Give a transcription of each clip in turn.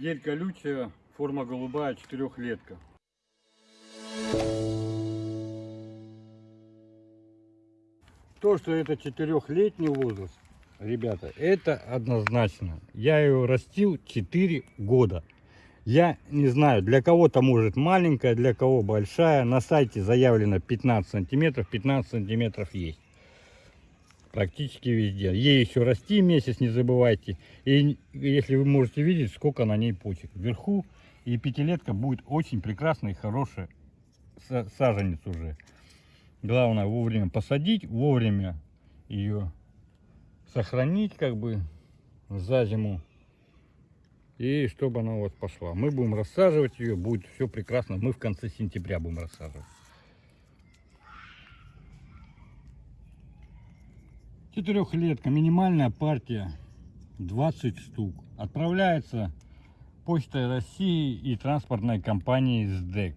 Ель колючая, форма голубая, четырехлетка. То, что это четырехлетний возраст, ребята, это однозначно. Я ее растил 4 года. Я не знаю, для кого-то может маленькая, для кого большая. На сайте заявлено 15 сантиметров, 15 сантиметров есть. Практически везде. Ей еще расти месяц, не забывайте. И если вы можете видеть, сколько на ней почек. Вверху и пятилетка будет очень прекрасная и хорошая са- саженец уже. Главное вовремя посадить, вовремя ее сохранить как бы за зиму. И чтобы она вас пошла. Мы будем рассаживать ее, будет все прекрасно. Мы в конце сентября будем рассаживать. Четырехлетка, минимальная партия 20 штук. Отправляется Почтой России и транспортной компанией СДЭК.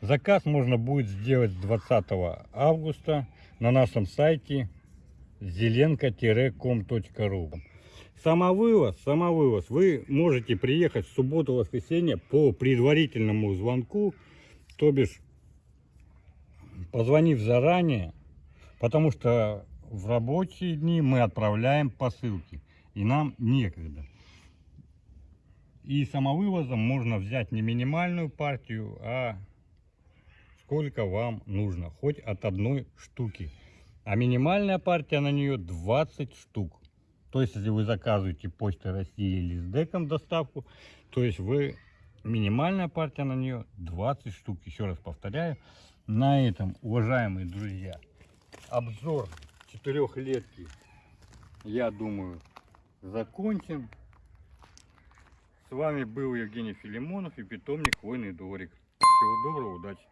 Заказ можно будет сделать с 20 августа на нашем сайте zelenko-com.ru Самовывоз, самовывоз. Вы можете приехать в субботу-воскресенье по предварительному звонку, то бишь позвонив заранее, потому что в рабочие дни мы отправляем посылки, и нам некогда. И самовывозом можно взять не минимальную партию, а сколько вам нужно, хоть от одной штуки. А минимальная партия на нее 20 штук. То есть, если вы заказываете Почтой России или с деком доставку, то есть вы минимальная партия на нее 20 штук. Еще раз повторяю. На этом, уважаемые друзья, обзор четырехлетки, я думаю, закончен. С вами был Евгений Филимонов и питомник Войный Дворик. Всего доброго, удачи!